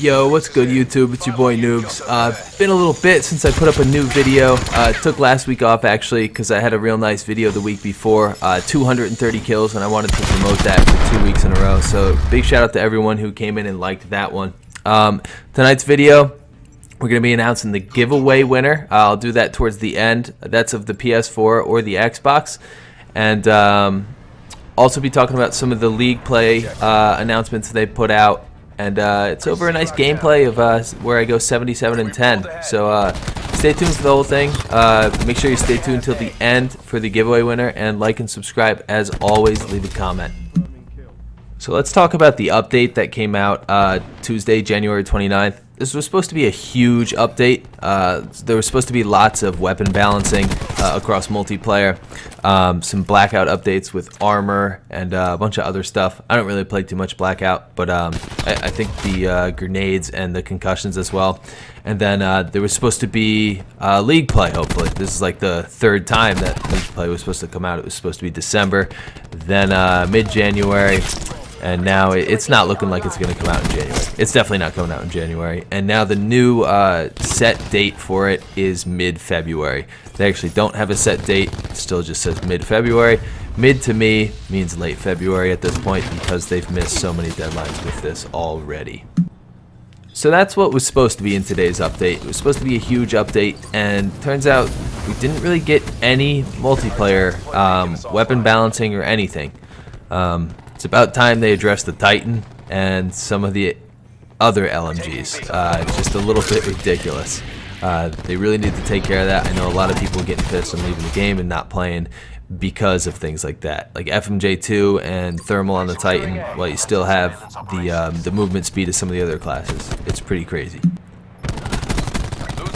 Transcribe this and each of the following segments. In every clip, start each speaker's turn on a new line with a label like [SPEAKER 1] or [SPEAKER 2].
[SPEAKER 1] Yo, what's good YouTube? It's your boy Noobs. Uh, been a little bit since I put up a new video. Uh, took last week off actually because I had a real nice video the week before. Uh, 230 kills and I wanted to promote that for two weeks in a row. So big shout out to everyone who came in and liked that one. Um, tonight's video, we're going to be announcing the giveaway winner. I'll do that towards the end. That's of the PS4 or the Xbox. And um, also be talking about some of the league play uh, announcements they put out and uh, it's over a nice gameplay of uh, where I go 77 and 10. So uh, stay tuned for the whole thing. Uh, make sure you stay tuned till the end for the giveaway winner, and like and subscribe. As always, leave a comment. So let's talk about the update that came out uh, Tuesday, January 29th. This was supposed to be a huge update. Uh, there was supposed to be lots of weapon balancing uh, across multiplayer, um, some blackout updates with armor and uh, a bunch of other stuff. I don't really play too much blackout, but um, I, I, think the uh, grenades and the concussions as well. And then uh, there was supposed to be uh, league play. Hopefully, this is like the third time that league play was supposed to come out. It was supposed to be December, then mid-January and now it's not looking like it's going to come out in January. It's definitely not coming out in January. And now the new uh, set date for it is mid-February. They actually don't have a set date. It still just says mid-February. Mid to me means late February at this point because they've missed so many deadlines with this already. So that's what was supposed to be in today's update. It was supposed to be a huge update, and turns out we didn't really get any multiplayer um, weapon balancing or anything. Um, it's about time they address the Titan and some of the other LMGs. Uh, just a little bit ridiculous. Uh, they really need to take care of that. I know a lot of people getting pissed and leaving the game and not playing because of things like that. Like FMJ2 and Thermal on the Titan, while you still have the, um, the movement speed of some of the other classes. It's pretty crazy.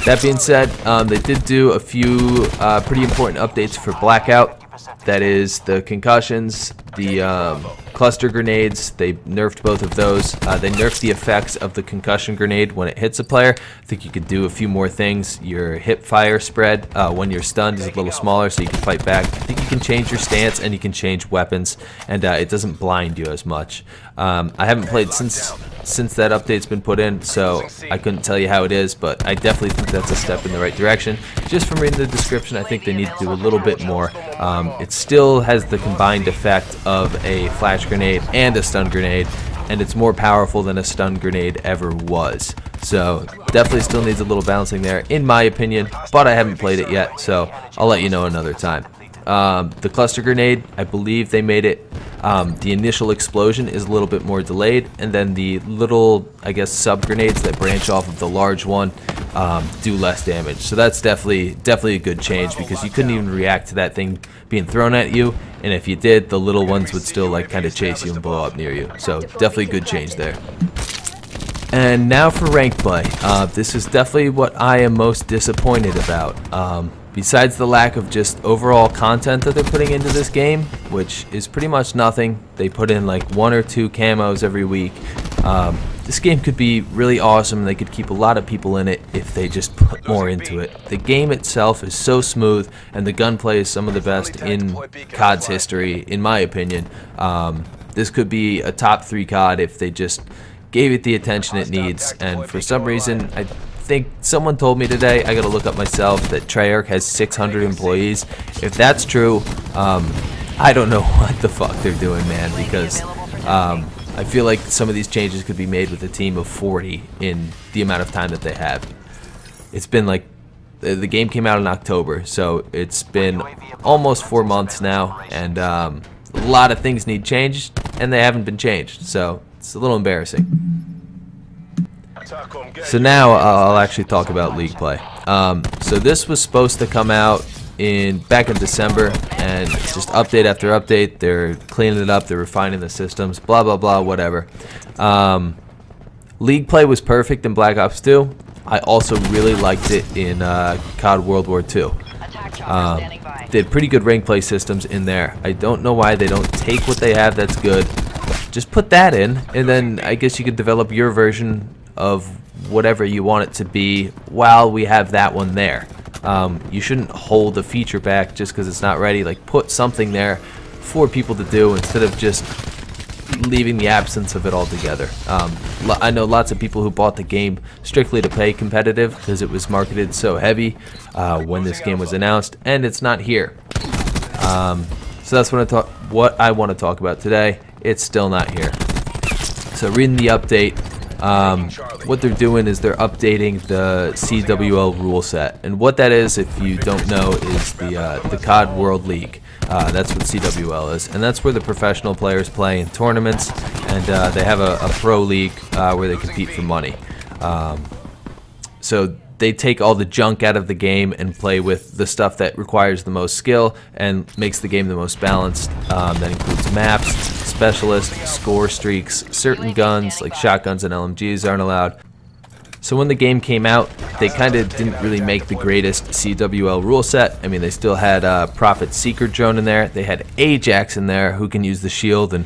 [SPEAKER 1] That being said, um, they did do a few uh, pretty important updates for Blackout. That is the concussions, the um, cluster grenades. They nerfed both of those. Uh, they nerfed the effects of the concussion grenade when it hits a player. I think you could do a few more things. Your hip fire spread uh, when you're stunned is a little smaller so you can fight back. I think you can change your stance and you can change weapons and uh, it doesn't blind you as much. Um, I haven't played since since that update's been put in, so I couldn't tell you how it is, but I definitely think that's a step in the right direction. Just from reading the description, I think they need to do a little bit more. Um, it still has the combined effect of a flash grenade and a stun grenade, and it's more powerful than a stun grenade ever was. So definitely still needs a little balancing there, in my opinion, but I haven't played it yet, so I'll let you know another time. Um, the cluster grenade, I believe they made it um, the initial explosion is a little bit more delayed, and then the little, I guess, sub grenades that branch off of the large one um, do less damage. So that's definitely definitely a good change because you couldn't even react to that thing being thrown at you, and if you did, the little ones would still like kind of chase you and blow up near you. So definitely a good change there. And now for rank play. Uh, this is definitely what I am most disappointed about. Um, Besides the lack of just overall content that they're putting into this game, which is pretty much nothing, they put in like one or two camos every week. Um, this game could be really awesome. They could keep a lot of people in it if they just put more into it. The game itself is so smooth, and the gunplay is some of the best in COD's history, in my opinion. Um, this could be a top three COD if they just gave it the attention it needs. And for some reason, I think someone told me today, I gotta look up myself, that Treyarch has 600 employees. If that's true, um, I don't know what the fuck they're doing, man, because um, I feel like some of these changes could be made with a team of 40 in the amount of time that they have. It's been like, the game came out in October, so it's been almost four months now, and um, a lot of things need changed, and they haven't been changed, so it's a little embarrassing. So now uh, I'll actually talk about league play. Um, so this was supposed to come out in back in December, and just update after update. They're cleaning it up. They're refining the systems. Blah blah blah. Whatever. Um, league play was perfect in Black Ops 2. I also really liked it in uh, COD World War II. Um, they had pretty good rank play systems in there. I don't know why they don't take what they have that's good. Just put that in, and then I guess you could develop your version of whatever you want it to be while we have that one there. Um, you shouldn't hold the feature back just because it's not ready. Like put something there for people to do instead of just leaving the absence of it altogether. Um, I know lots of people who bought the game strictly to play competitive because it was marketed so heavy uh, when this game was announced, and it's not here. Um, so that's what I, what I want to talk about today. It's still not here. So reading the update, um, what they're doing is they're updating the CWL rule set, and what that is, if you don't know, is the uh, the COD World League. Uh, that's what CWL is, and that's where the professional players play in tournaments, and uh, they have a, a pro league uh, where they compete for money. Um, so they take all the junk out of the game and play with the stuff that requires the most skill and makes the game the most balanced. Um, that includes maps, specialists, score streaks, certain guns like shotguns and LMGs aren't allowed. So when the game came out, they kind of didn't really make the greatest CWL rule set. I mean, they still had uh, Prophet Seeker drone in there. They had Ajax in there who can use the shield and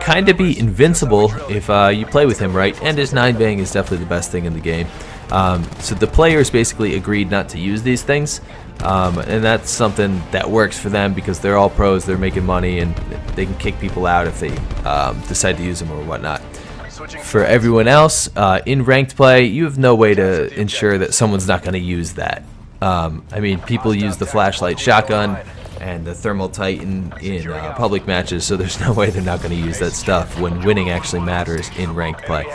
[SPEAKER 1] kind of be invincible if uh, you play with him right. And his 9-bang is definitely the best thing in the game. Um, so the players basically agreed not to use these things. Um, and that's something that works for them because they're all pros, they're making money, and they can kick people out if they um, decide to use them or whatnot. For everyone else, uh, in ranked play, you have no way to ensure that someone's not going to use that. Um, I mean, people use the flashlight shotgun and the thermal titan in uh, public matches, so there's no way they're not going to use that stuff when winning actually matters in ranked play.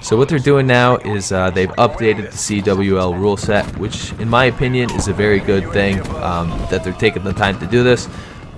[SPEAKER 1] So what they're doing now is uh, they've updated the CWL rule set, which in my opinion is a very good thing um, that they're taking the time to do this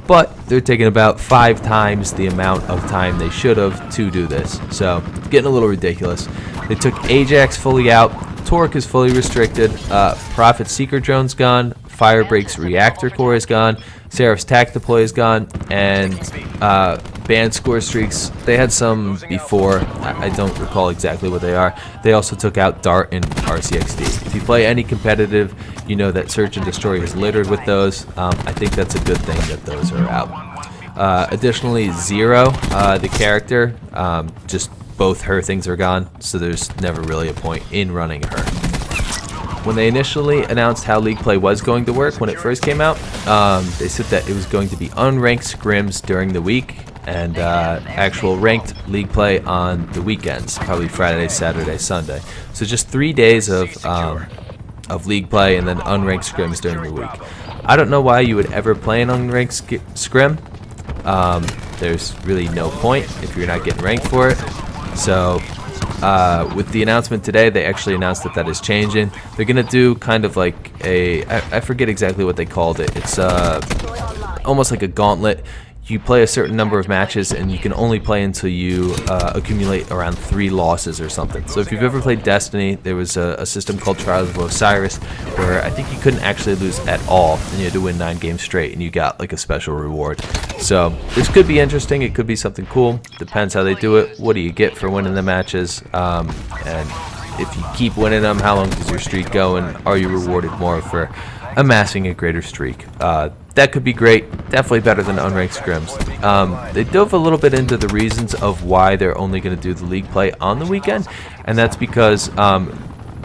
[SPEAKER 1] but they're taking about five times the amount of time they should have to do this. So, getting a little ridiculous. They took Ajax fully out, Torque is fully restricted, uh, Prophet Seeker Drone's gone, Firebreak's Reactor Core is gone, Seraph's Tac Deploy is gone, and uh, banned score streaks, they had some before, I, I don't recall exactly what they are. They also took out Dart and RCXD. If you play any competitive, you know that Search and Destroy is littered with those. Um, I think that's a good thing that those are out. Uh, additionally, Zero, uh, the character, um, just both her things are gone, so there's never really a point in running her. When they initially announced how League Play was going to work when it first came out, um, they said that it was going to be unranked scrims during the week and uh, actual ranked league play on the weekends, probably Friday, Saturday, Sunday. So just three days of um, of league play and then unranked scrims during the week. I don't know why you would ever play an unranked scrim. Um, there's really no point if you're not getting ranked for it. So uh, with the announcement today, they actually announced that that is changing. They're gonna do kind of like a I, I forget exactly what they called it. It's uh, almost like a gauntlet you play a certain number of matches and you can only play until you uh, accumulate around three losses or something. So if you've ever played Destiny, there was a, a, system called Trials of Osiris where I think you couldn't actually lose at all and you had to win nine games straight and you got like a special reward. So this could be interesting, it could be something cool, depends how they do it, what do you get for winning the matches, um, and if you keep winning them, how long does your streak go and are you rewarded more for amassing a greater streak? Uh, that could be great. Definitely better than unranked scrims. Um, they dove a little bit into the reasons of why they're only going to do the league play on the weekend, and that's because um,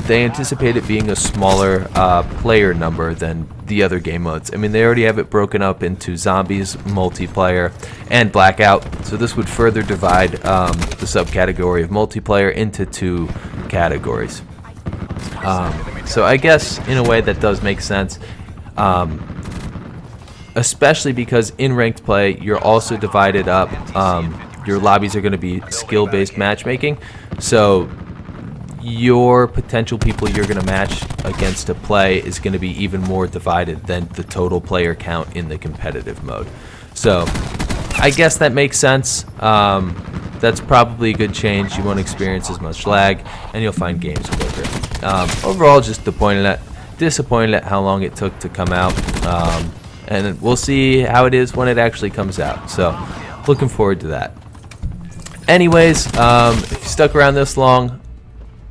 [SPEAKER 1] they anticipate it being a smaller uh, player number than the other game modes. I mean, they already have it broken up into zombies, multiplayer, and blackout. So this would further divide um, the subcategory of multiplayer into two categories. Um, so I guess in a way that does make sense. Um, especially because in ranked play, you're also divided up. Um, your lobbies are going to be skill-based matchmaking, so your potential people you're going to match against to play is going to be even more divided than the total player count in the competitive mode. So I guess that makes sense. Um, that's probably a good change. You won't experience as much lag, and you'll find games quicker. Um, overall, just disappointed at, disappointed at how long it took to come out. Um, and we'll see how it is when it actually comes out. So, looking forward to that. Anyways, um, if you stuck around this long,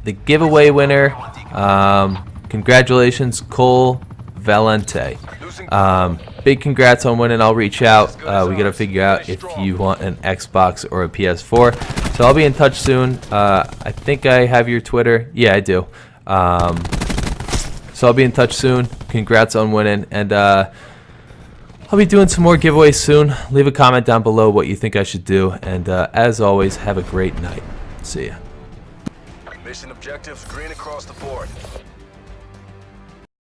[SPEAKER 1] the giveaway winner, um, congratulations, Cole Valente. Um, big congrats on winning. I'll reach out. Uh, we got to figure out if you want an Xbox or a PS4. So I'll be in touch soon. Uh, I think I have your Twitter. Yeah, I do. Um, so I'll be in touch soon. Congrats on winning. And uh, I'll be doing some more giveaways soon. Leave a comment down below what you think I should do. And uh, as always, have a great night. See ya.
[SPEAKER 2] Mission objectives green across the board.